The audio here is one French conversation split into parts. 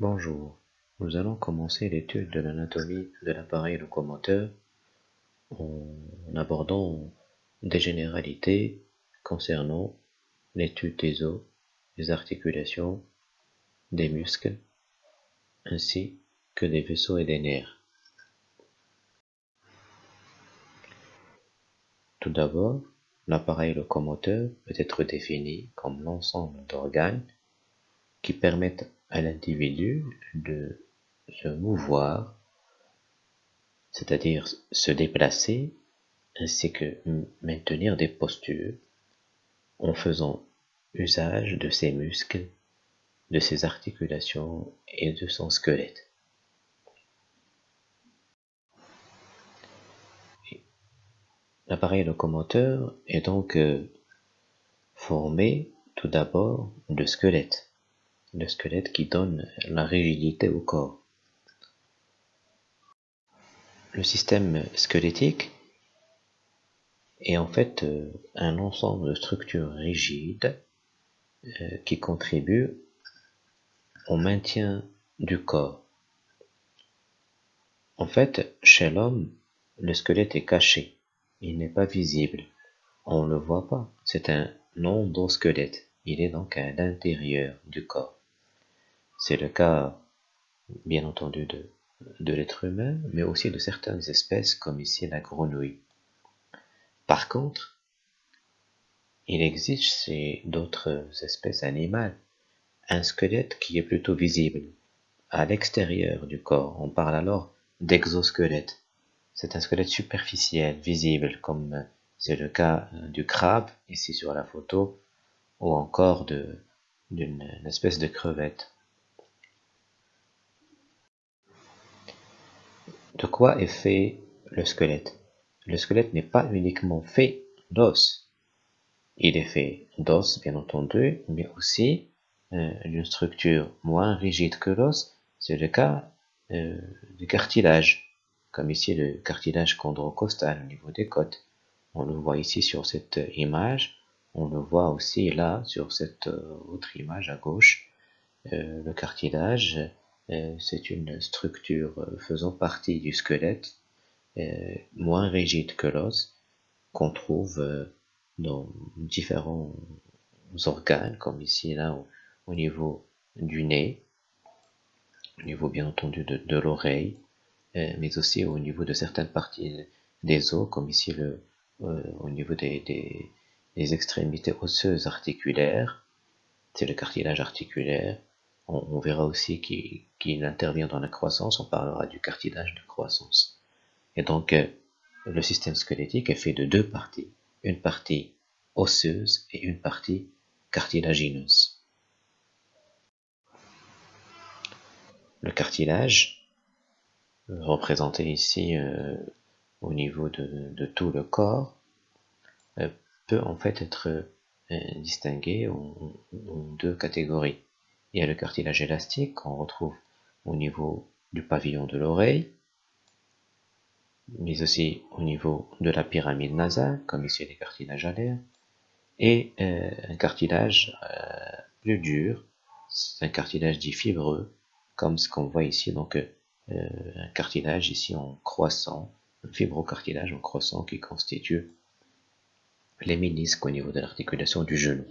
Bonjour, nous allons commencer l'étude de l'anatomie de l'appareil locomoteur en abordant des généralités concernant l'étude des os, des articulations, des muscles, ainsi que des vaisseaux et des nerfs. Tout d'abord, l'appareil locomoteur peut être défini comme l'ensemble d'organes qui permettent à l'individu de se mouvoir, c'est-à-dire se déplacer, ainsi que maintenir des postures en faisant usage de ses muscles, de ses articulations et de son squelette. L'appareil locomoteur est donc euh, formé tout d'abord de squelette le squelette qui donne la rigidité au corps. Le système squelettique est en fait euh, un ensemble de structures rigides euh, qui contribuent au maintien du corps. En fait, chez l'homme, le squelette est caché, il n'est pas visible, on ne le voit pas, c'est un endosquelette, il est donc à l'intérieur du corps. C'est le cas, bien entendu, de, l'être humain, mais aussi de certaines espèces, comme ici la grenouille. Par contre, il existe chez d'autres espèces animales un squelette qui est plutôt visible à l'extérieur du corps. On parle alors d'exosquelette. C'est un squelette superficiel, visible, comme c'est le cas du crabe, ici sur la photo, ou encore d'une espèce de crevette. De quoi est fait le squelette? Le squelette n'est pas uniquement fait d'os. Il est fait d'os, bien entendu, mais aussi euh, d'une structure moins rigide que l'os. C'est le cas euh, du cartilage, comme ici le cartilage chondrocostal au niveau des côtes. On le voit ici sur cette image. On le voit aussi là sur cette euh, autre image à gauche. le cartilage euh, c'est une structure euh, faisant partie du squelette, euh, moins rigide que l'os, qu'on trouve dans différents organes, comme ici là au, niveau du nez, au niveau bien entendu de, l'oreille, mais aussi au niveau de certaines parties des os, comme ici le, au niveau des, des extrémités osseuses articulaires, c'est le cartilage articulaire, on, verra aussi qu'il intervient dans la croissance, on parlera du cartilage de croissance. Et donc, euh, le système squelettique est fait de deux parties, une partie osseuse et une partie cartilagineuse. Le cartilage, représenté ici euh, au niveau de, tout le corps, euh, peut en fait être distingué en deux catégories. Il y a le cartilage élastique qu'on retrouve au niveau du pavillon de l'oreille, mais aussi au niveau de la pyramide nasale, comme ici les cartilages alaires, et euh, un cartilage euh, plus dur, c'est un cartilage dit fibreux, comme ce qu'on voit ici, donc euh, un cartilage ici en croissant, un fibrocartilage en croissant qui constitue les ménisques au niveau de l'articulation du genou.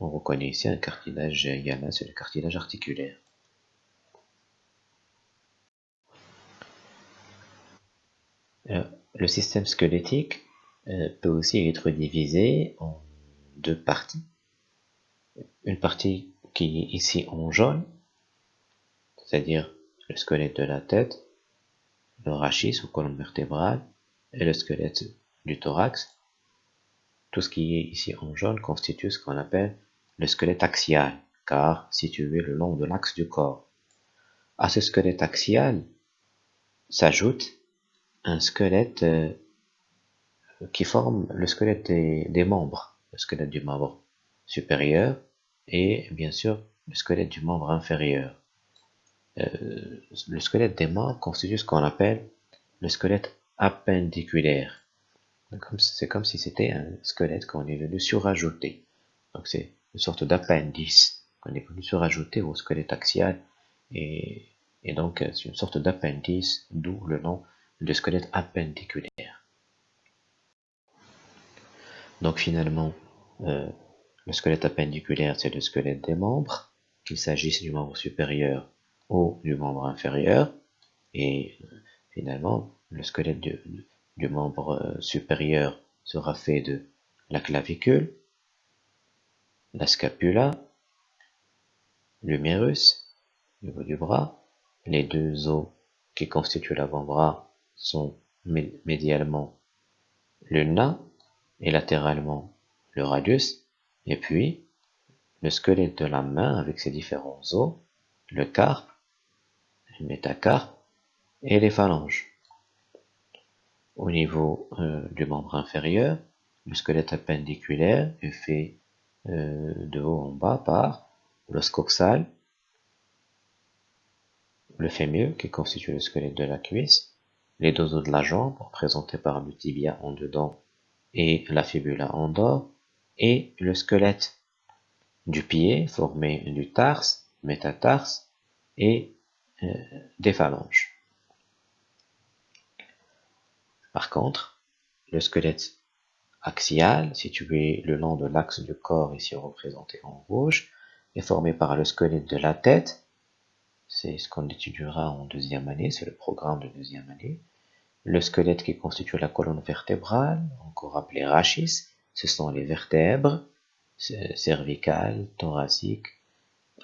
On reconnaît ici un cartilage yana, c'est le cartilage articulaire. Euh, le système squelettique euh, peut aussi être divisé en deux parties. Une partie qui est ici en jaune, c'est-à-dire le squelette de la tête, le rachis ou colonne vertébrale, et le squelette du thorax. Tout ce qui est ici en jaune constitue ce qu'on appelle le squelette axial, car situé le long de l'axe du corps. À ce squelette axial s'ajoute un squelette euh, qui forme le squelette des, membres, le squelette du membre supérieur et bien sûr le squelette du membre inférieur. Euh, le squelette des membres constitue ce qu'on appelle le squelette appendiculaire. C'est comme si c'était un squelette qu'on est venu surajouter. Donc c'est une sorte d'appendice qu'on est venu se rajouter au squelette axial et, donc c'est une sorte d'appendice, d'où le nom de squelette appendiculaire. Donc finalement, euh, le squelette appendiculaire, c'est le squelette des membres, qu'il s'agisse du membre supérieur ou du membre inférieur, et finalement, le squelette du, membre euh, supérieur sera fait de la clavicule, la scapula, l'humérus, au niveau du bras, les deux os qui constituent l'avant-bras sont médialement le nain et latéralement le radius, et puis le squelette de la main avec ses différents os, le carpe, le métacarpe et les phalanges. Au niveau euh, du membre inférieur, le squelette appendiculaire est fait euh, de haut en bas par l'os coxal, le fémur qui constitue le squelette de la cuisse, les deux os de la jambe représentés par le tibia en dedans et la fibula en dehors, et le squelette du pied formé du tarse, métatarse et euh, des phalanges. Par contre, le squelette axial, situé le long de l'axe du corps, ici représenté en rouge, est formé par le squelette de la tête. C'est ce qu'on étudiera en deuxième année, c'est le programme de deuxième année. Le squelette qui constitue la colonne vertébrale, encore appelé rachis, ce sont les vertèbres cervicales, thoraciques,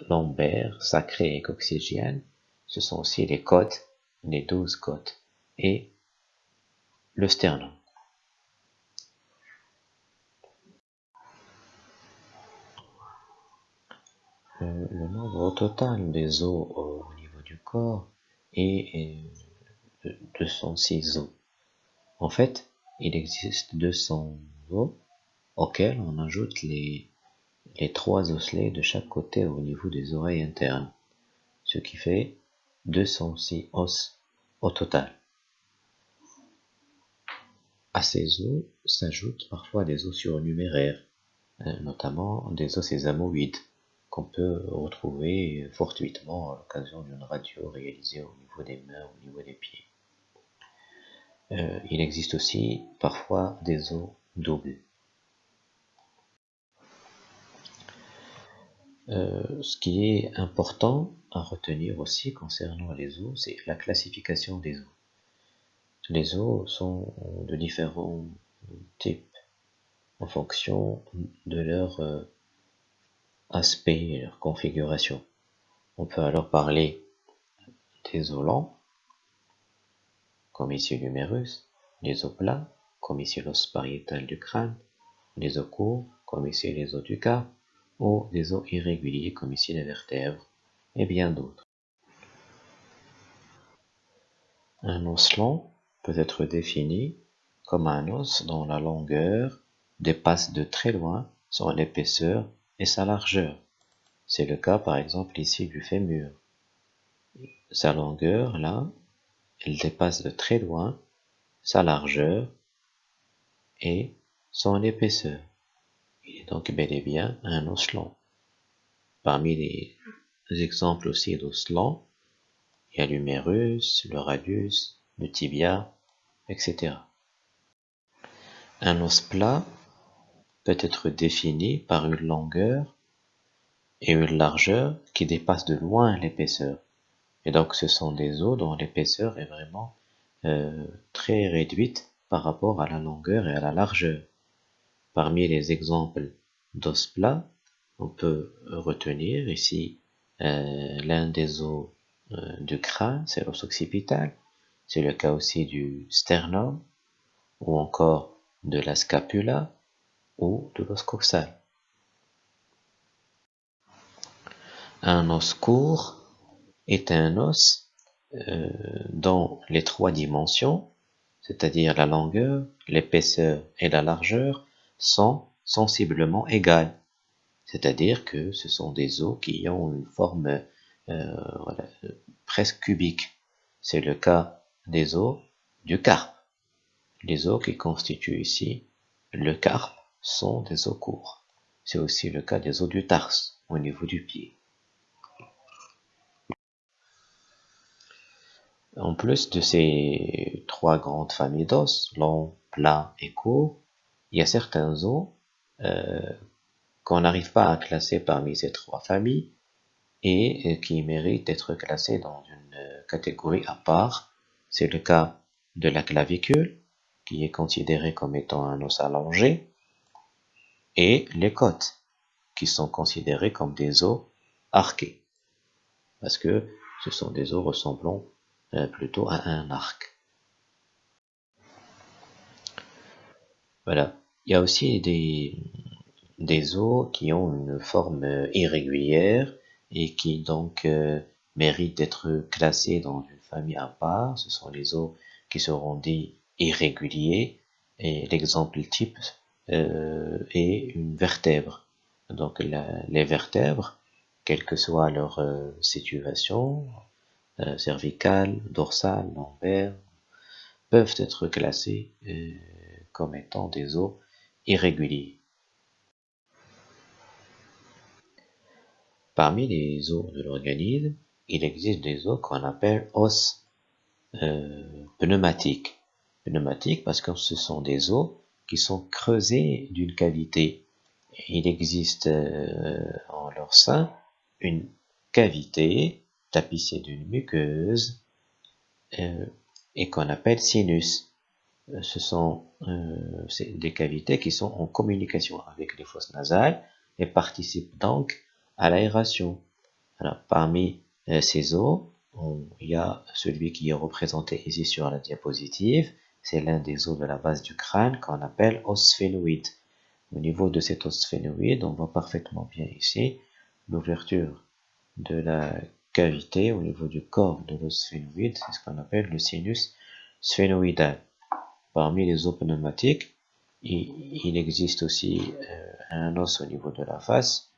lombaires, sacrées et coccygiennes. Ce sont aussi les côtes, les douze côtes, et le sternum. Nombre total des os au niveau du corps est de 206 os. En fait, il existe 200 os auxquels on ajoute les, les trois osselets de chaque côté au niveau des oreilles internes, ce qui fait 206 os au total. À ces os s'ajoutent parfois des os surnuméraires, euh, notamment des os sésamoïdes qu'on peut retrouver fortuitement à l'occasion d'une radio réalisée au niveau des mains, au niveau des pieds. Euh, il existe aussi parfois des os doubles. Euh, ce qui est important à retenir aussi concernant les os, c'est la classification des os. Les os sont de différents types en fonction de leur euh, aspect et leur configuration. On peut alors parler des os lents, comme ici l'humérus, les os plats, comme ici l'os pariétal du crâne, les os courts, comme ici les os du cas, ou des os irréguliers, comme ici les vertèbres, et bien d'autres. Un os long peut être défini comme un os dont la longueur dépasse de très loin son épaisseur et sa largeur. C'est le cas par exemple ici du fémur. Sa longueur, là, elle dépasse de très loin sa largeur et son épaisseur. Il est donc bel et bien un os long. Parmi les exemples aussi d'os longs, il y a l'humérus, le radius, le tibia, etc. Un os plat peut être défini par une longueur et une largeur qui dépassent de loin l'épaisseur. Et donc ce sont des os dont l'épaisseur est vraiment euh, très réduite par rapport à la longueur et à la largeur. Parmi les exemples d'os plats, on peut retenir ici euh, l'un des os du crâne, c'est l'os occipital. C'est le cas aussi du sternum ou encore de la scapula ou de l'os coxal. Un os court est un os euh, dont les trois dimensions, c'est-à-dire la longueur, l'épaisseur et la largeur, sont sensiblement égales. C'est-à-dire que ce sont des os qui ont une forme euh, presque cubique. C'est le cas des os du carpe. Les os qui constituent ici le carpe sont des os courts. C'est aussi le cas des os du tarse au niveau du pied. En plus de ces trois grandes familles d'os, long, plat et court, il y a certains os euh, qu'on n'arrive pas à classer parmi ces trois familles et euh, qui méritent d'être classés dans une catégorie à part. C'est le cas de la clavicule, qui est considérée comme étant un os allongé, et les côtes, qui sont considérées comme des os arqués, parce que ce sont des os ressemblant euh, plutôt à un arc. Voilà. Il y a aussi des, des os qui ont une forme irrégulière et qui donc euh, méritent d'être classés dans une famille à part. Ce sont les os qui seront dits irréguliers et l'exemple type euh, est une vertèbre. Donc les vertèbres, quelle que soit leur euh, situation, euh, cervicale, dorsale, lombaire, peuvent être classées euh, comme étant des os irréguliers. Parmi les os de l'organisme, il existe des os qu'on appelle os pneumatiques. Pneumatiques parce que ce sont des os qui sont creusés d'une cavité. Il existe en leur sein une cavité tapissée d'une muqueuse euh, et qu'on appelle sinus. Euh, ce sont euh, des cavités qui sont en communication avec les fosses nasales et participent donc à l'aération. Parmi ces os, il y a celui qui est représenté ici sur la diapositive. C'est l'un des os de la base du crâne qu'on appelle os sphénoïde. Au niveau de cet os sphénoïde, on voit parfaitement bien ici l'ouverture de la cavité au niveau du corps de l'os sphénoïde, c'est ce qu'on appelle le sinus sphénoïdal. Parmi les os pneumatiques, il, existe aussi euh, un os au niveau de la face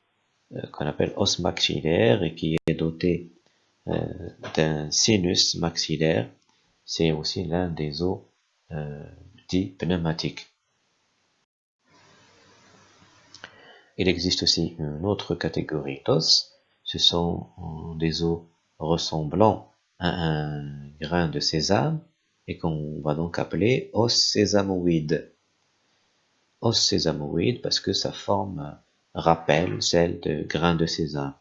euh, qu'on appelle os maxillaire et qui est doté euh, d'un sinus maxillaire. C'est aussi l'un des os dits pneumatiques. Il existe aussi une autre catégorie d'os, ce sont des os ressemblant à un grain de sésame et qu'on va donc appeler os sésamoïdes. Os sésamoïdes parce que sa forme rappelle celle de grain de sésame.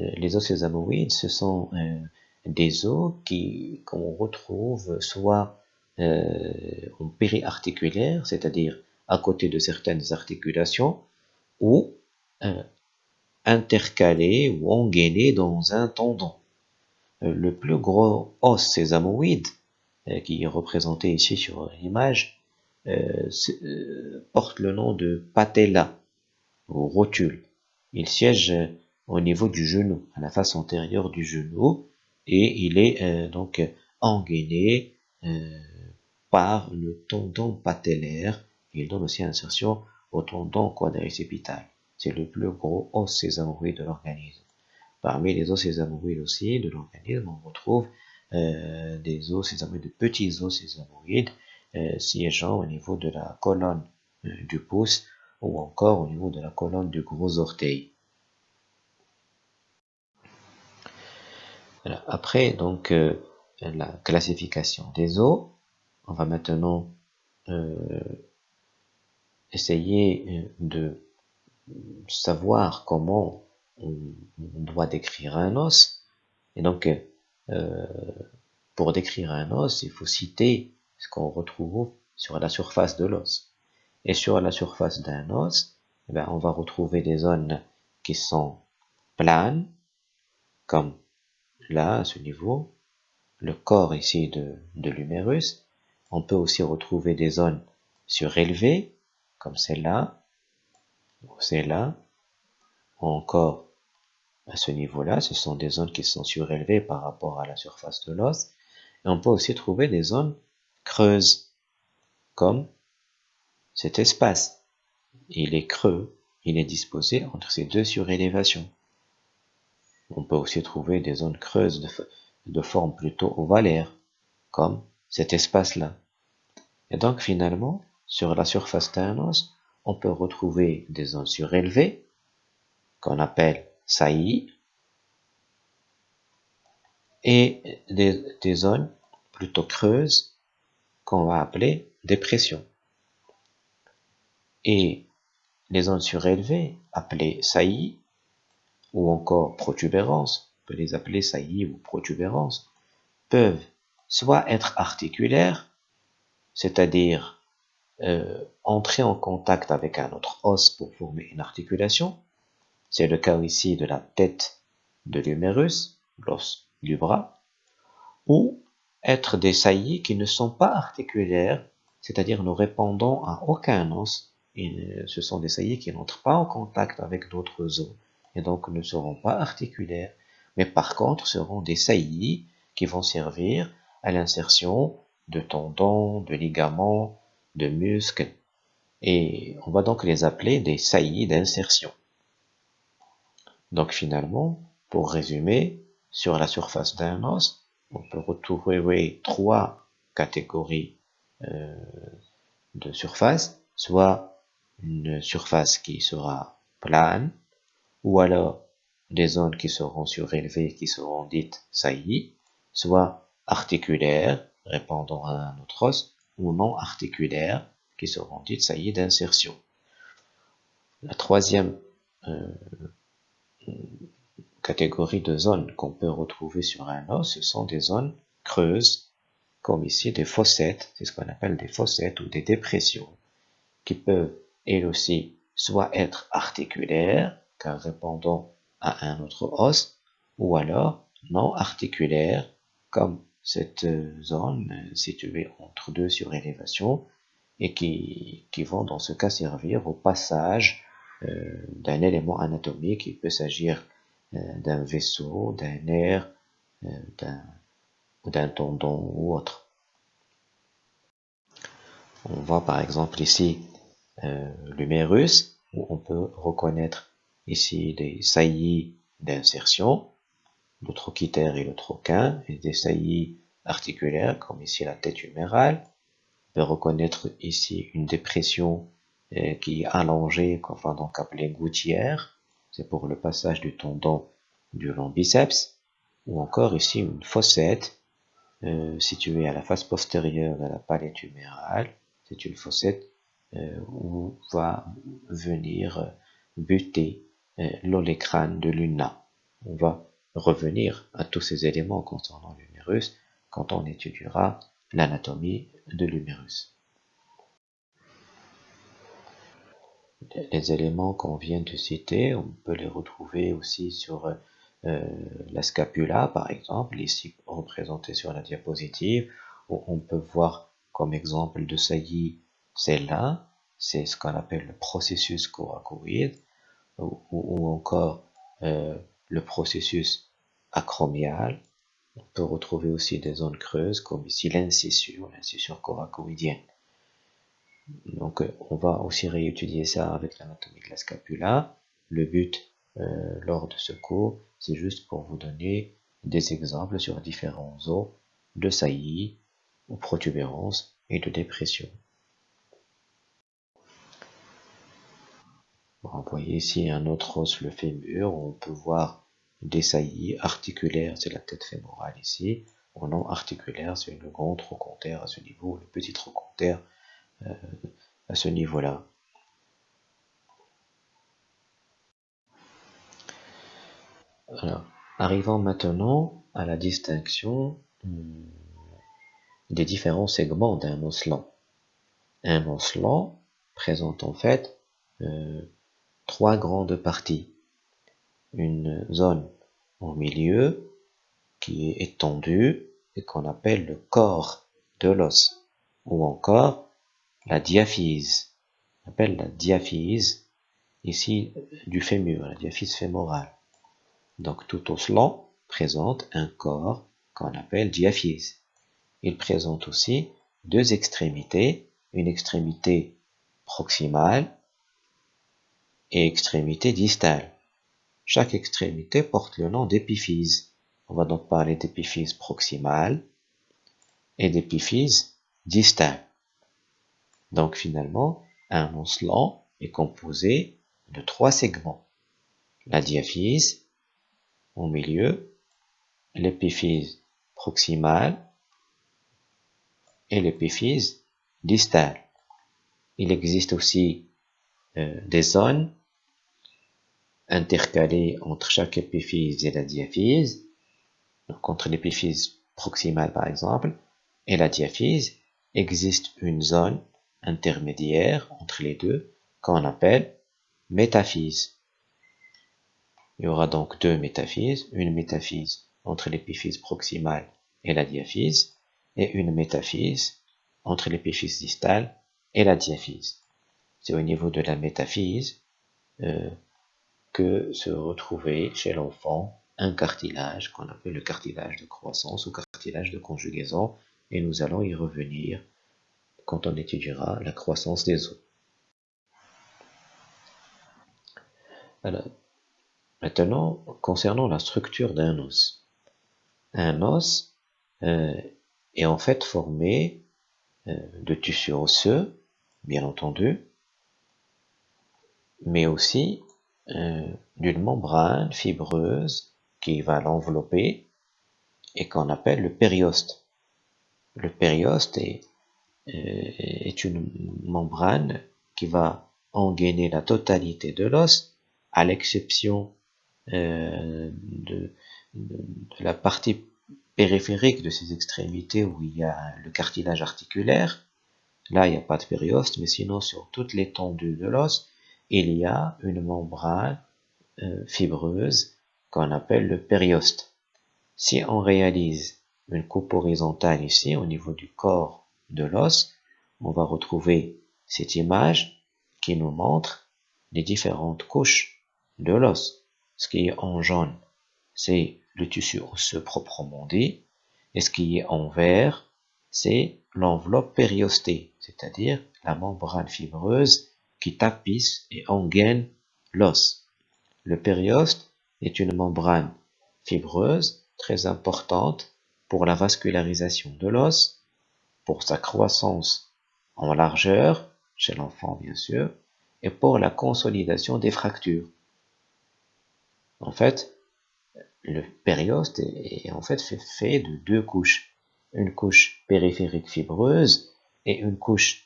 Euh, les os sésamoïdes, ce sont euh, des os qu'on retrouve soit euh, en périarticulaire, c'est-à-dire à côté de certaines articulations, ou euh, intercalé ou engainé dans un tendon. Euh, le plus gros os sésamoïde, euh, qui est représenté ici sur l'image, porte le nom de patella ou rotule. Il siège au niveau du genou, à la face antérieure du genou, et il est donc engainé par le tendon patellaire. Il donne aussi insertion au tendon quadricipital. C'est le plus gros os sésamoïde de l'organisme. Parmi les os sésamoïdes aussi de l'organisme, on retrouve euh, des os sésamoïdes, de petits os sésamoïdes euh, siégeant au niveau de la colonne euh, du pouce ou encore au niveau de la colonne du gros orteil. Après donc la classification des os, on va maintenant essayer de savoir comment on, doit décrire un os. Et donc, euh, pour décrire un os, il faut citer ce qu'on retrouve sur la surface de l'os. Et sur la surface d'un os, eh ben, on va retrouver des zones qui sont planes, comme là, à ce niveau, le corps ici de, de l'humérus. On peut aussi retrouver des zones surélevées, comme celle-là, c'est là, encore à ce niveau-là, ce sont des zones qui sont surélevées par rapport à la surface de l'os. Et on peut aussi trouver des zones creuses, comme cet espace. Il est creux, il est disposé entre ces deux surélévations. On peut aussi trouver des zones creuses de, de forme plutôt ovalaire, comme cet espace-là. Et donc finalement, sur la surface d'un os, on peut retrouver des zones surélevées qu'on appelle saillies et des, zones plutôt creuses qu'on va appeler dépression. Et les zones surélevées, appelées saillies, ou encore protubérances, on peut les appeler saillies ou protubérances, peuvent soit être articulaires, c'est-à-dire euh, entrer en contact avec un autre os pour former une articulation. C'est le cas ici de la tête de l'humérus, l'os du bras, ou être des saillies qui ne sont pas articulaires, c'est-à-dire ne répondant à aucun os. Et ce sont des saillies qui n'entrent pas en contact avec d'autres os et donc ne seront pas articulaires, mais par contre seront des saillies qui vont servir à l'insertion de tendons, de ligaments, de muscles, et on va donc les appeler des saillies d'insertion. Donc finalement, pour résumer, sur la surface d'un os, on peut retrouver trois catégories euh, de surface, soit une surface qui sera plane, ou alors des zones qui seront surélevées, qui seront dites saillies, soit articulaires, répondant à un autre os, ou non articulaires, qui seront dites saillies d'insertion. La troisième euh, catégorie de zones qu'on peut retrouver sur un os, ce sont des zones creuses, comme ici des fossettes, c'est ce qu'on appelle des fossettes ou des dépressions, qui peuvent elles aussi soit être articulaires, car répondant à un autre os, ou alors non articulaires, comme cette zone située entre deux surélévations et qui, qui vont dans ce cas servir au passage euh, d'un élément anatomique. Il peut s'agir euh, d'un vaisseau, d'un nerf, euh, d'un tendon ou autre. On voit par exemple ici euh, l'humérus, où on peut reconnaître ici des saillies d'insertion, le trochitaire et le troquin, et des saillies articulaires, comme ici la tête humérale. On peut reconnaître ici une dépression euh, qui est allongée, qu'on va donc appeler gouttière, c'est pour le passage du tendon du long biceps, ou encore ici une fossette euh, située à la face postérieure de la palette humérale, c'est une fossette euh, où va venir buter euh, l'olécrane de l'una. On va revenir à tous ces éléments concernant l'humérus quand on étudiera l'anatomie de l'humérus. Les éléments qu'on vient de citer, on peut les retrouver aussi sur euh, la scapula, par exemple, ici représentée sur la diapositive, où on peut voir comme exemple de saillie celle-là, c'est ce qu'on appelle le processus coracoïde ou, encore euh, le processus acromial. On peut retrouver aussi des zones creuses comme ici l'incisure, l'incisure coracoïdienne. Donc euh, on va aussi réétudier ça avec l'anatomie de la scapula. Le but euh, lors de ce cours, c'est juste pour vous donner des exemples sur différents os de saillie ou protubérance et de dépression. Vous voyez ici un autre os, le fémur, on peut voir des saillies articulaires, c'est la tête fémorale ici, ou non articulaire, c'est le grand trochanter à ce niveau, le petit trochanter euh, à ce niveau-là. Arrivons maintenant à la distinction hmm, des différents segments d'un os lent. Un os lent présente en fait euh, trois grandes parties. Une zone au milieu qui est étendue et qu'on appelle le corps de l'os ou encore la diaphyse. On appelle la diaphyse ici du fémur, la diaphyse fémorale. Donc tout os lent présente un corps qu'on appelle diaphyse. Il présente aussi deux extrémités, une extrémité proximale et extrémité distale. Chaque extrémité porte le nom d'épiphyse. On va donc parler d'épiphyse proximale et d'épiphyse distale. Donc finalement, un os lent est composé de trois segments. La diaphyse au milieu, l'épiphyse proximale et l'épiphyse distale. Il existe aussi euh, des zones intercalées entre chaque épiphyse et la diaphyse, donc entre l'épiphyse proximale par exemple et la diaphyse, existe une zone intermédiaire entre les deux qu'on appelle métaphyse. Il y aura donc deux métaphyses, une métaphyse entre l'épiphyse proximale et la diaphyse, et une métaphyse entre l'épiphyse distale et la diaphyse. C'est au niveau de la métaphyse euh, que se retrouvait chez l'enfant un cartilage qu'on appelle le cartilage de croissance ou cartilage de conjugaison, et nous allons y revenir quand on étudiera la croissance des os. maintenant, concernant la structure d'un os. Un os euh, est en fait formé euh, de tissus osseux, bien entendu, mais aussi euh, d'une membrane fibreuse qui va l'envelopper et qu'on appelle le périoste. Le périoste est, est une membrane qui va engainer la totalité de l'os, à l'exception de, de, la partie périphérique de ces extrémités où il y a le cartilage articulaire. Là, il n'y a pas de périoste, mais sinon sur toute l'étendue de l'os, il y a une membrane euh, fibreuse qu'on appelle le périoste. Si on réalise une coupe horizontale ici, au niveau du corps de l'os, on va retrouver cette image qui nous montre les différentes couches de l'os. Ce qui est en jaune, c'est le tissu osseux proprement dit, et ce qui est en vert, c'est l'enveloppe périostée, c'est-à-dire la membrane fibreuse qui tapisse et engaine l'os. Le périoste est une membrane fibreuse très importante pour la vascularisation de l'os, pour sa croissance en largeur, chez l'enfant bien sûr, et pour la consolidation des fractures. En fait, le périoste est, en fait fait, de deux couches. Une couche périphérique fibreuse et une couche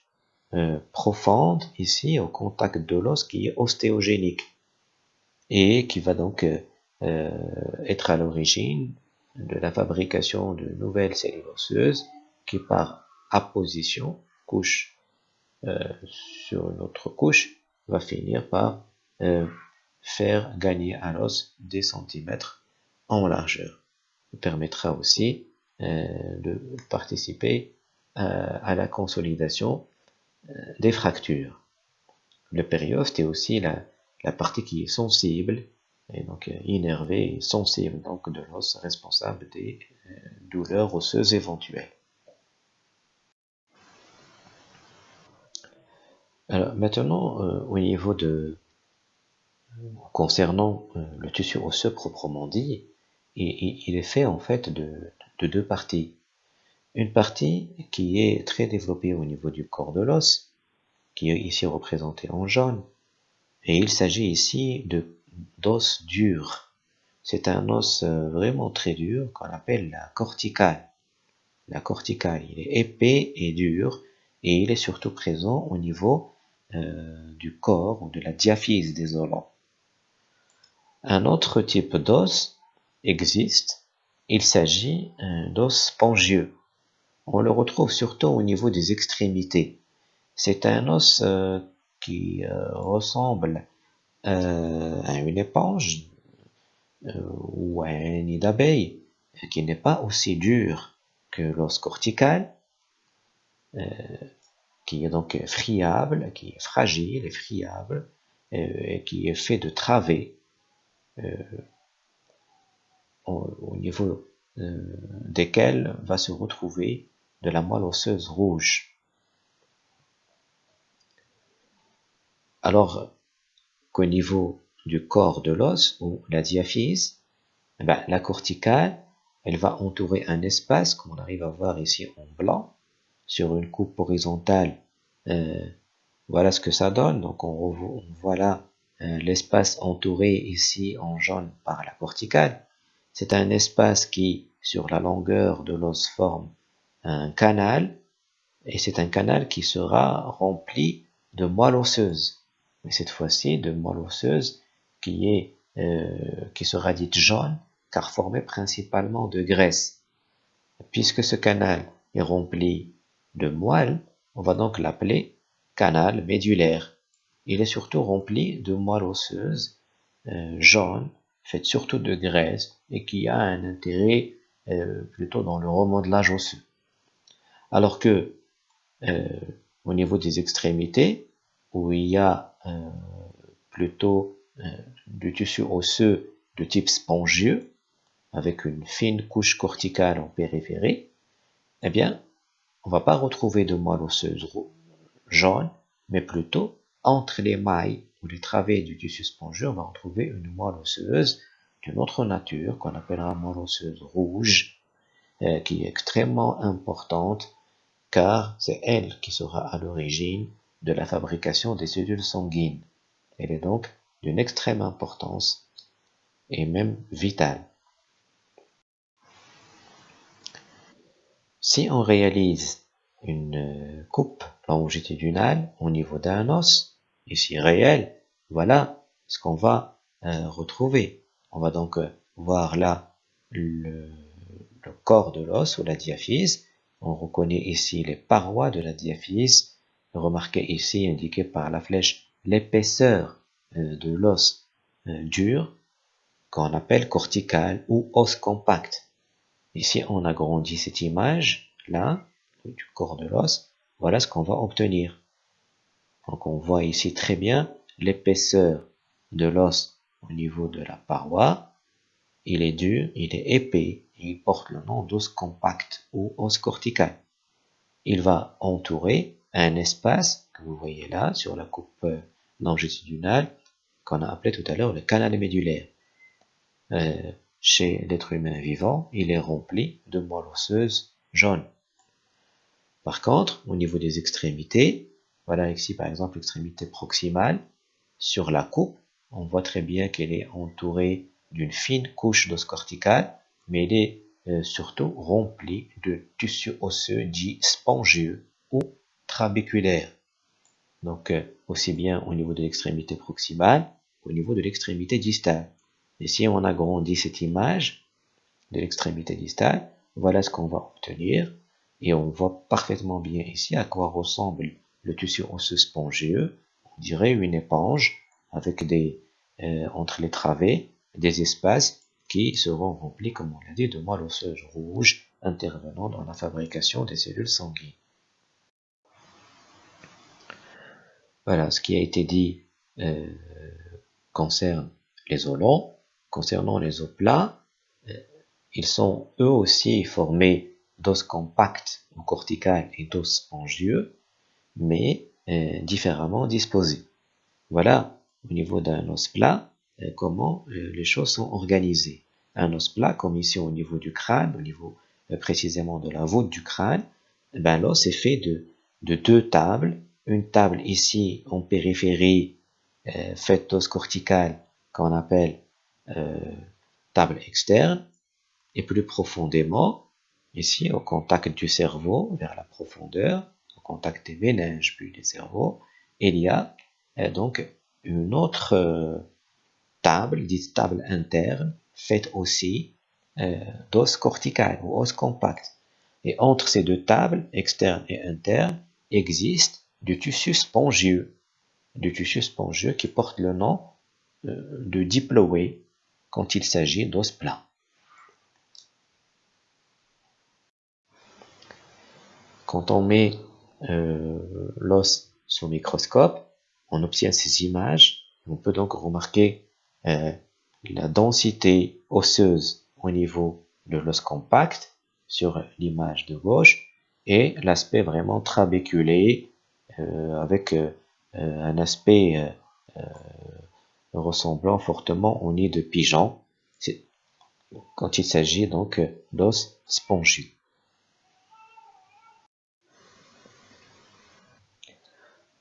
euh, profonde ici au contact de l'os qui est ostéogénique et qui va donc euh, euh, être à l'origine de la fabrication de nouvelles cellules osseuses qui par apposition, couche sur une autre couche, va finir par faire gagner à l'os des centimètres en largeur. Il permettra aussi de participer à, la consolidation des fractures. Le périoste est aussi la, partie qui est sensible, et donc innervée et sensible donc de l'os responsable des douleurs osseuses éventuelles. Alors maintenant, au niveau de concernant le tissu osseux proprement dit, il est fait en fait de, deux parties. Une partie qui est très développée au niveau du corps de l'os, qui est ici représenté en jaune, et il s'agit ici d'os dur. C'est un os euh, vraiment très dur qu'on appelle la corticale. La corticale, il est épais et dur, et il est surtout présent au niveau euh, du corps ou de la diaphyse des os. Un autre type d'os existe, il s'agit euh, d'os spongieux. On le retrouve surtout au niveau des extrémités. C'est un os euh, qui euh, ressemble à une éponge ou à un nid d'abeille, qui n'est pas aussi dur que l'os cortical, qui est donc friable, qui est fragile et friable, et qui est fait de travées au, niveau euh, desquels va se retrouver de la moelle osseuse rouge. Alors qu'au niveau du corps de l'os ou la diaphyse, eh ben, la corticale, elle va entourer un espace qu'on arrive à voir ici en blanc sur une coupe horizontale. Euh, voilà ce que ça donne. Donc on, voit là euh, l'espace entouré ici en jaune par la corticale. C'est un espace qui, sur la longueur de l'os, forme un canal et c'est un canal qui sera rempli de moelle osseuse. Mais cette fois-ci, de moelle osseuse qui, est, euh, qui sera dite jaune, car formée principalement de graisse. Puisque ce canal est rempli de moelle, on va donc l'appeler canal médulaire. Il est surtout rempli de moelle osseuse euh, jaune, faite surtout de graisse, et qui a un intérêt euh, plutôt dans le remodelage osseux. Alors que euh, au niveau des extrémités, où il y a euh, plutôt du tissu osseux de type spongieux, avec une fine couche corticale en périphérie, eh bien, on va pas retrouver de moelle osseuse jaune, mais plutôt entre les mailles ou les travées du tissu spongieux, on va retrouver une moelle osseuse d'une autre nature qu'on appellera moelle osseuse rouge, qui est extrêmement importante car c'est elle qui sera à l'origine de la fabrication des cellules sanguines. Elle est donc d'une extrême importance et même vitale. Si on réalise une coupe longitudinale au niveau d'un os, ici réel, voilà ce qu'on va euh, retrouver. On va donc euh, voir là le corps de l'os ou la diaphyse on reconnaît ici les parois de la diaphyse. Remarquez ici, indiqué par la flèche, l'épaisseur euh, de l'os dur, qu'on appelle cortical ou os compact. Ici, on agrandit cette image, là, du corps de l'os. Voilà ce qu'on va obtenir. Donc, on voit ici très bien l'épaisseur de l'os au niveau de la paroi. Il est dur, il est épais, il porte le nom d'os compact ou os cortical. Il va entourer un espace que vous voyez là sur la coupe longitudinale qu'on a appelé tout à l'heure le canal médulaire. Euh, chez l'être humain vivant, il est rempli de moelle osseuse jaune. Par contre, au niveau des extrémités, voilà ici par exemple l'extrémité proximale, sur la coupe, on voit très bien qu'elle est entourée d'une fine couche d'os cortical mais il est euh, surtout rempli de tissu osseux dit spongieux ou trabéculaire. Donc, euh, aussi bien au niveau de l'extrémité proximale qu'au niveau de l'extrémité distale. Et si on agrandit cette image de l'extrémité distale, voilà ce qu'on va obtenir. Et on voit parfaitement bien ici à quoi ressemble le tissu osseux spongieux. On dirait une éponge avec des, euh, entre les travées, des espaces qui seront remplis, comme on l'a dit, de moelle osseuse rouge intervenant dans la fabrication des cellules sanguines. Voilà, ce qui a été dit euh, concerne les os longs. Concernant les os plats, euh, ils sont eux aussi formés d'os compacts ou cortical et d'os spongieux, mais euh, différemment disposés. Voilà, au niveau d'un os plat, euh, comment euh, les choses sont organisées. Un os plat, comme ici au niveau du crâne, au niveau précisément de la voûte du crâne, ben l'os est fait de, de, deux tables. Une table ici en périphérie, faite d'os cortical, qu'on appelle table externe, et plus profondément, ici au contact du cerveau, vers la profondeur, contact des méninges puis des cerveaux, il y a donc une autre table, dite table interne, faite aussi euh, d'os cortical ou os compact. Et entre ces deux tables, externe et interne, existe du tissu spongieux, du tissu spongieux qui porte le nom euh, de diploé quand il s'agit d'os plats. Quand on met euh, l'os sous microscope, on obtient ces images. On peut donc remarquer euh, la densité osseuse au niveau de l'os compact sur l'image de gauche et l'aspect vraiment trabéculé euh, avec euh, un aspect ressemblant fortement au nid de pigeon quand il s'agit donc d'os spongieux.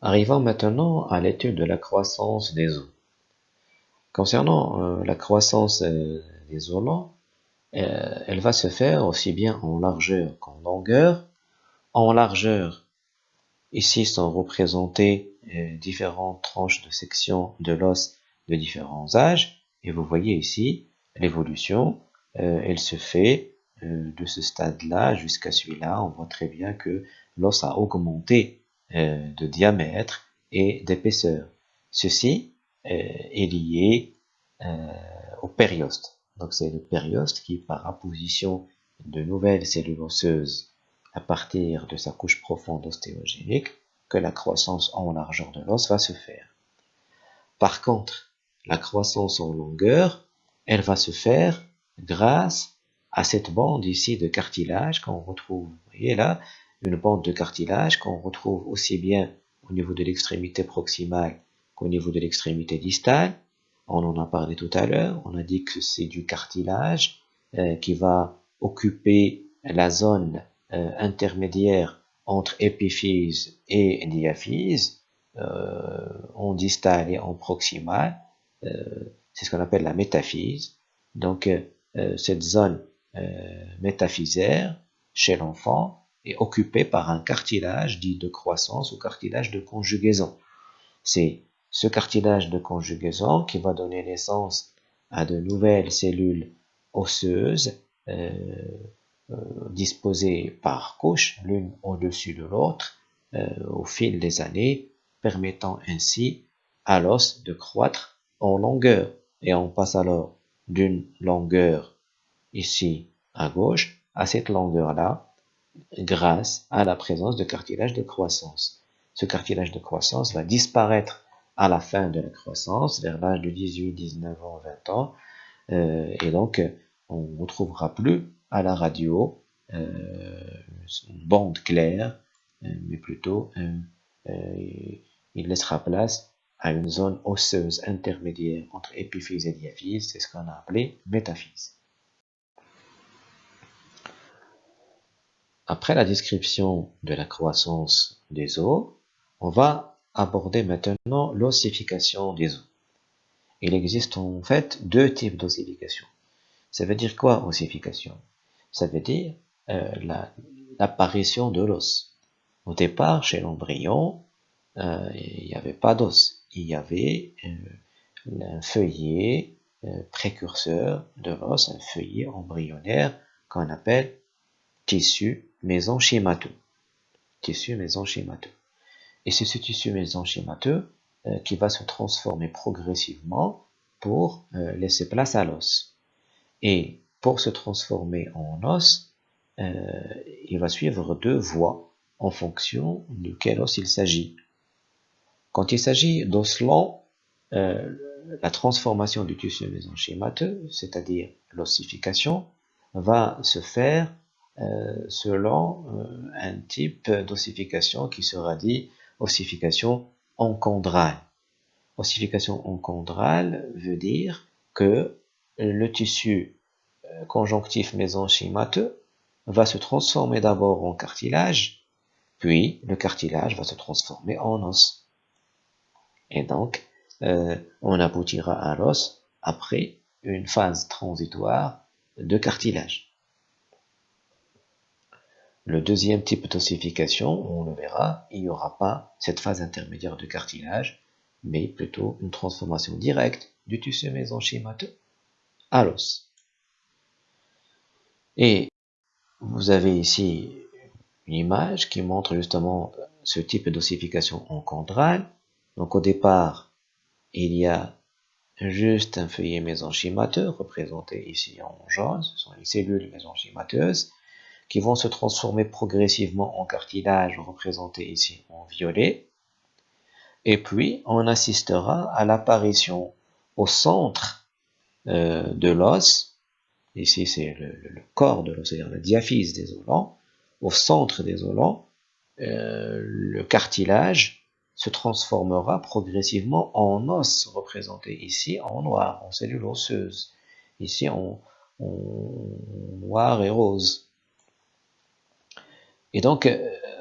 Arrivons maintenant à l'étude de la croissance des os. Concernant euh, la croissance euh, des os euh, elle va se faire aussi bien en largeur qu'en longueur. En largeur, Ici sont représentées différentes tranches de section de l'os de différents âges. Et vous voyez ici l'évolution. Elle se fait de ce stade-là jusqu'à celui-là. On voit très bien que l'os a augmenté de diamètre et d'épaisseur. Ceci est lié au périoste. Donc c'est le périoste qui, par apposition de nouvelles cellules osseuses à partir de sa couche profonde ostéogénique, que la croissance en largeur de l'os va se faire. Par contre, la croissance en longueur, elle va se faire grâce à cette bande ici de cartilage qu'on retrouve. Vous voyez là, une bande de cartilage qu'on retrouve aussi bien au niveau de l'extrémité proximale qu'au niveau de l'extrémité distale. On en a parlé tout à l'heure, on a dit que c'est du cartilage euh, qui va occuper la zone euh, intermédiaire entre épiphyse et diaphyse, euh, en distal et en proximal, euh, c'est ce qu'on appelle la métaphyse. Donc, cette zone métaphysaire chez l'enfant est occupée par un cartilage dit de croissance ou cartilage de conjugaison. C'est ce cartilage de conjugaison qui va donner naissance à de nouvelles cellules osseuses euh, disposées par couche, l'une au-dessus de l'autre, euh, au fil des années, permettant ainsi à l'os de croître en longueur. Et on passe alors d'une longueur ici à gauche à cette longueur-là grâce à la présence de cartilage de croissance. Ce cartilage de croissance va disparaître à la fin de la croissance, vers l'âge de 18, 19 ans, 20 ans, euh, et donc on ne retrouvera plus à la radio, euh, une bande claire, euh, mais plutôt euh, il laissera place à une zone osseuse intermédiaire entre épiphyse et diaphyse, c'est ce qu'on a appelé métaphyse. Après la description de la croissance des os, on va aborder maintenant l'ossification des os. Il existe en fait deux types d'ossification. Ça veut dire quoi ossification? Ça veut dire euh, l'apparition de l'os. Au départ, chez l'embryon, euh, il n'y avait pas d'os. Il y avait euh, un feuillet précurseur de l'os, un feuillet embryonnaire qu'on appelle tissu mésenchymateux. Tissu mésenchymateux. Et c'est ce tissu mésenchymateux qui va se transformer progressivement pour laisser place à l'os. Et pour se transformer en os, euh, il va suivre deux voies en fonction de quel os il s'agit. Quand il s'agit d'os lent, euh, la transformation du tissu mésenchymateux, c'est-à-dire l'ossification, va se faire euh, selon un type d'ossification qui sera dit ossification encondrale. Ossification encondrale veut dire que le tissu conjonctif mésenchymateux va se transformer d'abord en cartilage, puis le cartilage va se transformer en os. Et donc, euh, on aboutira à l'os après une phase transitoire de cartilage. Le deuxième type d'ossification, on le verra, il n'y aura pas cette phase intermédiaire de cartilage, mais plutôt une transformation directe du tissu mésenchymateux à l'os. Et vous avez ici une image qui montre justement ce type d'ossification encondrale. Donc au départ, il y a juste un feuillet mésenchymateux représenté ici en jaune, ce sont les cellules mésenchymateuses qui vont se transformer progressivement en cartilage représenté ici en violet. Et puis, on assistera à l'apparition au centre euh, de l'os Ici, c'est le, corps de l'os, c'est-à-dire la diaphyse des os Au centre des os euh, le cartilage se transformera progressivement en os, représenté ici en noir, en cellules osseuses, ici en, noir et rose. Et donc, euh,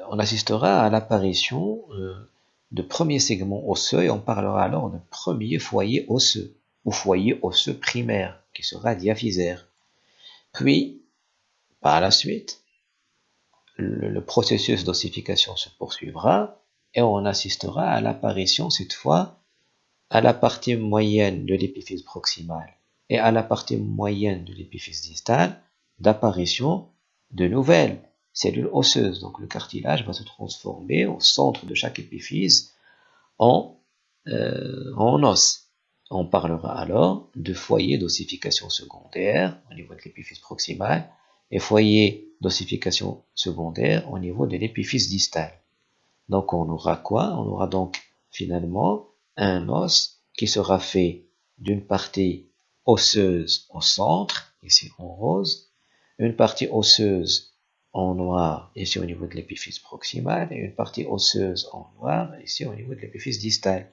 on assistera à l'apparition euh, de premiers segments osseux, et on parlera alors de premier foyer osseux, ou foyer osseux primaire, qui sera diaphysaire. Puis, par la suite, le, processus d'ossification se poursuivra et on assistera à l'apparition cette fois à la partie moyenne de l'épiphyse proximale et à la partie moyenne de l'épiphyse distale d'apparition de nouvelles cellules osseuses. Donc le cartilage va se transformer au centre de chaque épiphyse en, euh, en os. On parlera alors de foyer d'ossification secondaire au niveau de l'épiphyse proximale et foyer d'ossification secondaire au niveau de l'épiphyse distale. Donc on aura quoi? On aura donc finalement un os qui sera fait d'une partie osseuse au centre, ici en rose, une partie osseuse en noir, ici au niveau de l'épiphyse proximale, et une partie osseuse en noir, ici au niveau de l'épiphyse distale,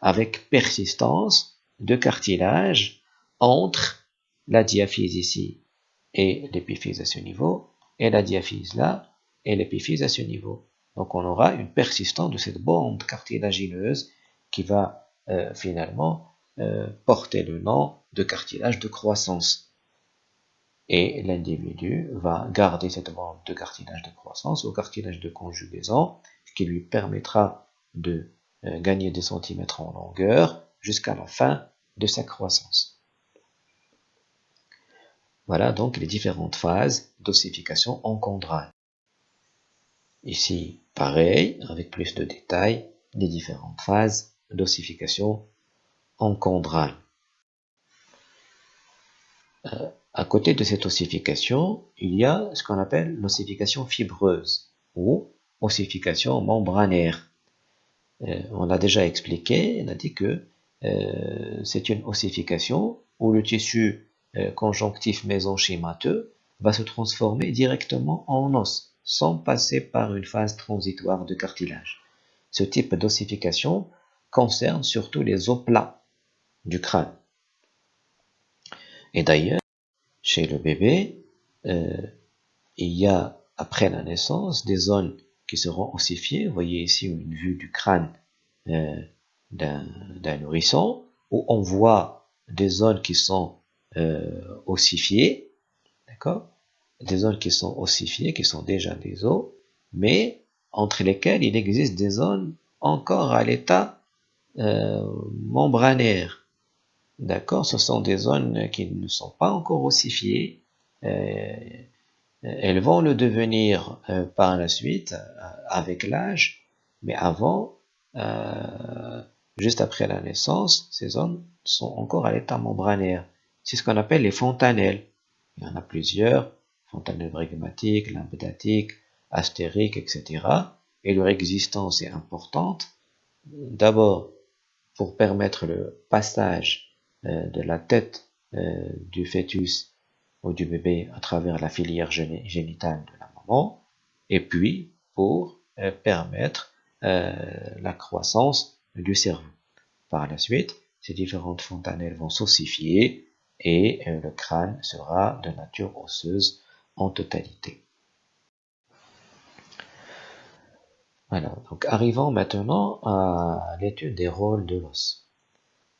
avec persistance de cartilage entre la diaphyse ici et l'épiphyse à ce niveau, et la diaphyse là, et l'épiphyse à ce niveau. Donc on aura une persistance de cette bande cartilagineuse qui va euh, finalement euh, porter le nom de cartilage de croissance. Et l'individu va garder cette bande de cartilage de croissance au cartilage de conjugaison, qui lui permettra de euh, gagner des centimètres en longueur jusqu'à la fin de sa croissance. Voilà donc les différentes phases d'ossification encondrale. Ici, pareil, avec plus de détails, les différentes phases d'ossification encondrale. Euh, à côté de cette ossification, il y a ce qu'on appelle l'ossification fibreuse ou ossification membranaire. Euh, on l'a déjà expliqué, on a dit que euh, c'est une ossification où le tissu euh, conjonctif mésenchymateux va se transformer directement en os, sans passer par une phase transitoire de cartilage. Ce type d'ossification concerne surtout les os plats du crâne. Et d'ailleurs, chez le bébé, euh, il y a, après la naissance, des zones qui seront ossifiées. Vous voyez ici une vue du crâne euh, d'un nourrisson, où on voit des zones qui sont euh, ossifiées, d'accord? Des zones qui sont ossifiées, qui sont déjà des os, mais entre lesquelles il existe des zones encore à l'état membranaire. D'accord Ce sont des zones qui ne sont pas encore ossifiées. Euh, elles vont le devenir euh, par la suite, euh, avec l'âge, mais avant, juste après la naissance, ces zones sont encore à l'état membranaire. C'est ce qu'on appelle les fontanelles. Il y en a plusieurs, fontanelles brygmatiques, lymphdatiques, astériques, etc. Et leur existence est importante. D'abord, pour permettre le passage de la tête euh, du fœtus ou du bébé à travers la filière génitale de la maman, et puis pour euh, permettre la croissance du cerveau. Par la suite, ces différentes fontanelles vont s'ossifier et euh, le crâne sera de nature osseuse en totalité. Alors, donc arrivons maintenant à l'étude des rôles de.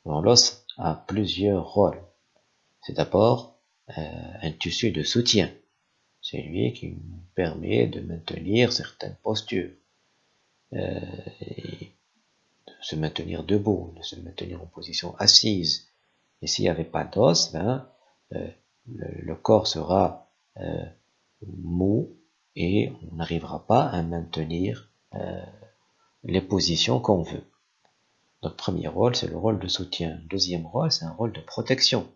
L'os a plusieurs rôles. C'est d'abord euh, un tissu de soutien. C'est lui qui permet de maintenir certaines postures, euh, de se maintenir debout, de se maintenir en position assise, et s'il n'y avait pas d'os, ben, euh, le, corps sera euh, mou et on n'arrivera pas à maintenir euh, les positions qu'on veut. Notre premier rôle, c'est le rôle de soutien. Deuxième rôle, c'est un rôle de protection.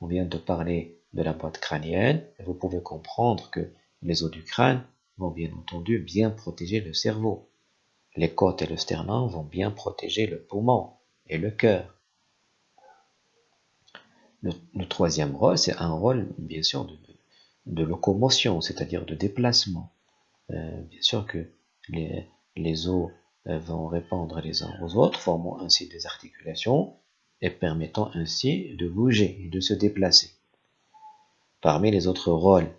On vient de parler de la boîte crânienne, et vous pouvez comprendre que les os du crâne vont bien entendu bien protéger le cerveau. Les côtes et le sternum vont bien protéger le poumon et le cœur. Le, troisième rôle, c'est un rôle, bien sûr, de, locomotion, c'est-à-dire de déplacement. Euh, bien sûr que les, les os vont répondre les uns aux autres, formant ainsi des articulations et permettant ainsi de bouger et de se déplacer. Parmi les autres rôles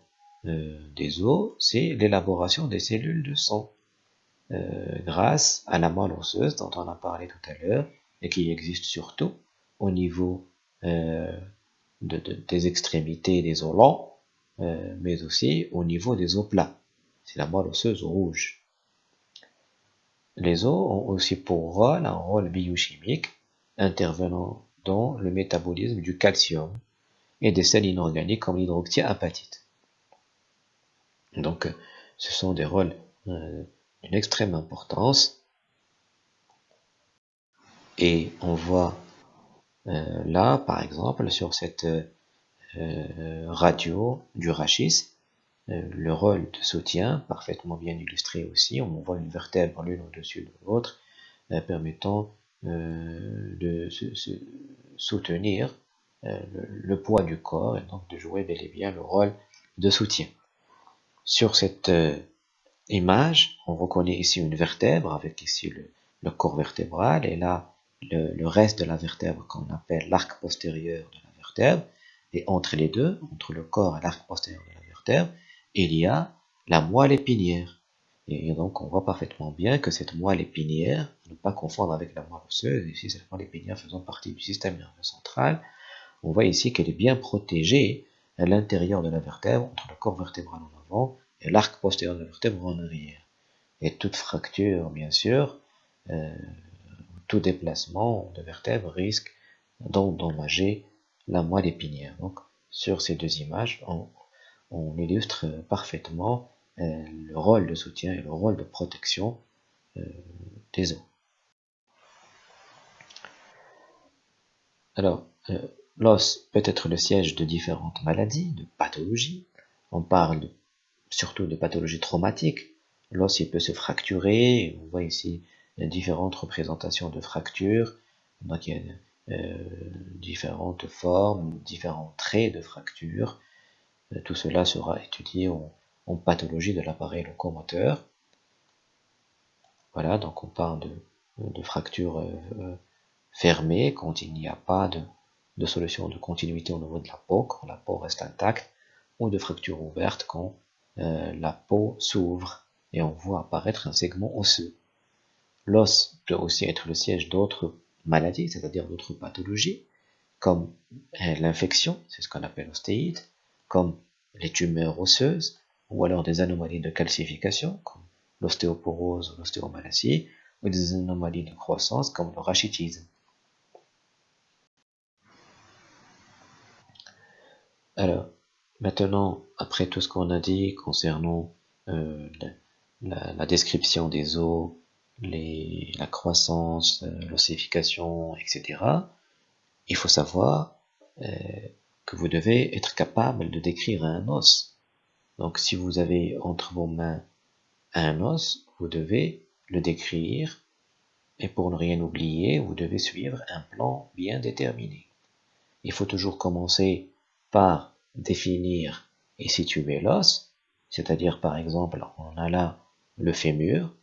euh, des os, c'est l'élaboration des cellules de sang, grâce à la moelle osseuse dont on a parlé tout à l'heure et qui existe surtout au niveau euh, de, des extrémités des os longs, euh, mais aussi au niveau des os plats. c'est la moelle osseuse rouge. Les os ont aussi pour rôle un rôle biochimique intervenant dans le métabolisme du calcium et des sels inorganiques comme l'hydroxyapatite. Donc, ce sont des rôles euh, d'une extrême importance. Et on voit euh, là, par exemple, sur cette euh, radio du rachis, le rôle de soutien, parfaitement bien illustré aussi. On voit une vertèbre l'une au-dessus de l'autre, permettant de soutenir le, poids du corps et donc de jouer bel et bien le rôle de soutien. Sur cette euh, image, on reconnaît ici une vertèbre avec ici le, corps vertébral et là le, reste de la vertèbre qu'on appelle l'arc postérieur de la vertèbre. Et entre les deux, entre le corps et l'arc postérieur de la vertèbre, il y a la moelle épinière. Et donc on voit parfaitement bien que cette moelle épinière, ne pas confondre avec la moelle osseuse, ici c'est la moelle épinière faisant partie du système nerveux central, on voit ici qu'elle est bien protégée à l'intérieur de la vertèbre, entre le corps vertébral en avant et l'arc postérieur de la vertèbre en arrière. Et toute fracture, bien sûr, euh, tout déplacement de vertèbre risque d'endommager la moelle épinière. Donc, sur ces deux images, on, illustre parfaitement euh, le rôle de soutien et le rôle de protection euh, des os. Alors, L'os peut être le siège de différentes maladies, de pathologies. On parle surtout de pathologies traumatiques. L'os il peut se fracturer. On voit ici différentes représentations de fractures. Donc il y a euh, différentes formes, différents traits de fractures. Euh, tout cela sera étudié en, pathologie de l'appareil locomoteur. Voilà, donc on parle de, fractures euh, fermées quand il n'y a pas de solution de continuité au niveau de la peau quand la peau reste intacte, ou de fracture ouverte quand euh, la peau s'ouvre et on voit apparaître un segment osseux. L'os peut aussi être le siège d'autres maladies, c'est-à-dire d'autres pathologies, comme euh, l'infection, c'est ce qu'on appelle ostéite, comme les tumeurs osseuses, ou alors des anomalies de calcification, comme l'ostéoporose ou l'ostéomalacie, ou des anomalies de croissance, comme le rachitisme. Alors, maintenant, après tout ce qu'on a dit concernant euh, la, description des os, la croissance, euh, l'ossification, etc., il faut savoir euh, que vous devez être capable de décrire un os. Donc, si vous avez entre vos mains un os, vous devez le décrire, et pour ne rien oublier, vous devez suivre un plan bien déterminé. Il faut toujours commencer par définir et situer l'os, c'est-à-dire par exemple on a là le fémur,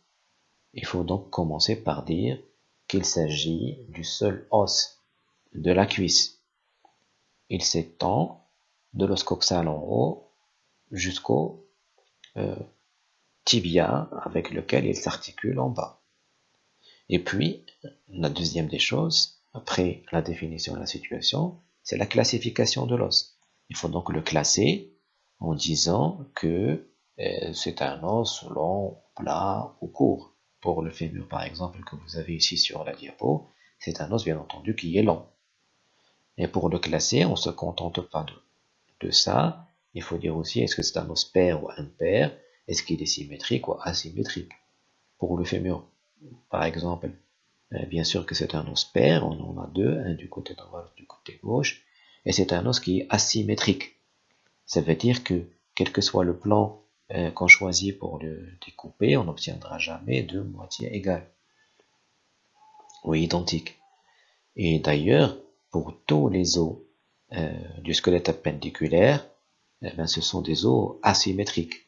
il faut donc commencer par dire qu'il s'agit du seul os de la cuisse. Il s'étend de l'os coxal en haut jusqu'au euh, tibia avec lequel il s'articule en bas. Et puis, la deuxième des choses, après la définition de la situation, c'est la classification de l'os. Il faut donc le classer en disant que euh, c'est un os long, plat ou court. Pour le fémur, par exemple, que vous avez ici sur la diapo, c'est un os, bien entendu, qui est long. Et pour le classer, on ne se contente pas de, ça. Il faut dire aussi, est-ce que c'est un os pair ou impair? Est-ce qu'il est symétrique ou asymétrique? Pour le fémur, par exemple, euh, bien sûr que c'est un os pair, on en a deux, un du côté droit, du côté gauche, et c'est un os qui est asymétrique. Ça veut dire que, quel que soit le plan euh, qu'on choisit pour le découper, on n'obtiendra jamais deux moitiés égales ou identiques. Et d'ailleurs, pour tous les os euh, du squelette appendiculaire, eh ben, ce sont des os asymétriques.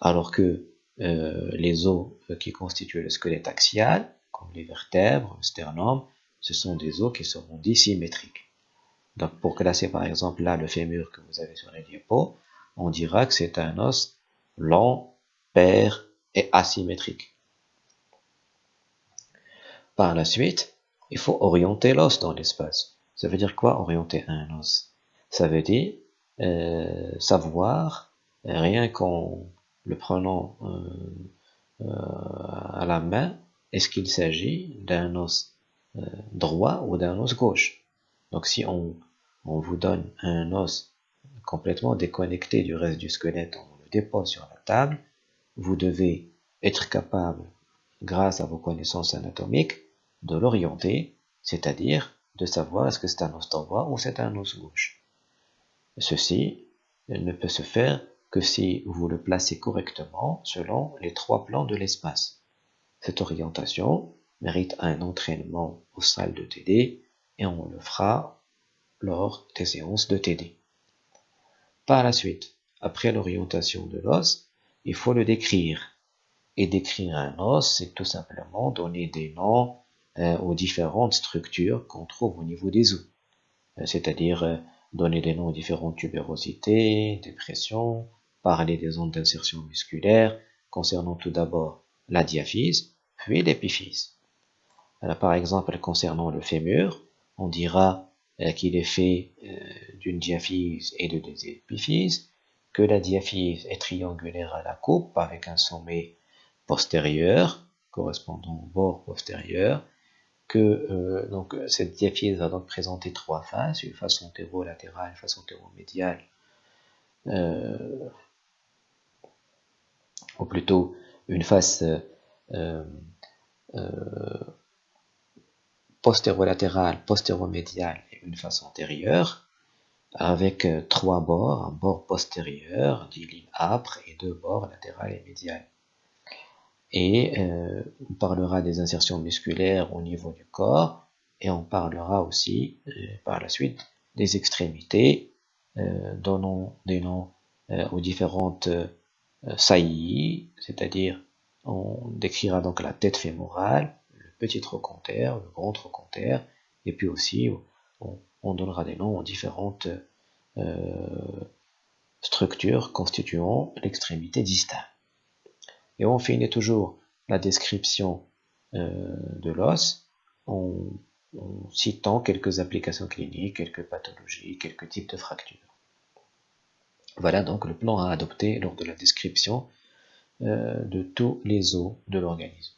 Alors que euh, les os qui constituent le squelette axial, comme les vertèbres, le sternum, ce sont des os qui seront dissymétriques. Donc pour classer par exemple là le fémur que vous avez sur les diapos, on dira que c'est un os long, pair et asymétrique. Par la suite, il faut orienter l'os dans l'espace. Ça veut dire quoi orienter un os? Ça veut dire euh, savoir, rien qu'en le prenant euh, à la main, est-ce qu'il s'agit d'un os droit ou d'un os gauche? Donc si on, on vous donne un os complètement déconnecté du reste du squelette, on le dépose sur la table, vous devez être capable, grâce à vos connaissances anatomiques, de l'orienter, c'est-à-dire de savoir est-ce que c'est un os droit ou c'est un os gauche. Ceci ne peut se faire que si vous le placez correctement selon les trois plans de l'espace. Cette orientation mérite un entraînement aux salles de TD et on le fera lors des séances de TD. Par la suite, après l'orientation de l'os, il faut le décrire. Et décrire un os, c'est tout simplement donner des noms aux différentes structures qu'on trouve au niveau des os. Euh, c'est-à-dire euh, donner des noms aux différentes tubérosités, dépressions, parler des ondes d'insertion musculaire, concernant tout d'abord la diaphyse, puis l'épiphyse. par exemple, concernant le fémur, on dira qu'il est fait d'une diaphyse et de deux épiphyses, que la diaphyse est triangulaire à la coupe avec un sommet postérieur correspondant au bord postérieur, que euh, donc, cette diaphyse va donc présenter trois faces, une face antéro-latérale, une face antéro-médiale, euh, ou plutôt une face euh, postéro-latérale, postéro-médiale et une face antérieure avec euh, trois bords, un bord postérieur, dit lignes âpres, et deux bords latérales et médiales. Et euh, on parlera des insertions musculaires au niveau du corps, et on parlera aussi euh, par la suite des extrémités, donnant des noms aux différentes saillies, c'est-à-dire on décrira donc la tête fémorale, le petit trochanter, le grand trochanter, et puis aussi on, on donnera des noms aux différentes euh, structures constituant l'extrémité distale. Et on finit toujours la description euh, de l'os en, citant quelques applications cliniques, quelques pathologies, quelques types de fractures. Voilà donc le plan à adopter lors de la description euh, de tous les os de l'organisme.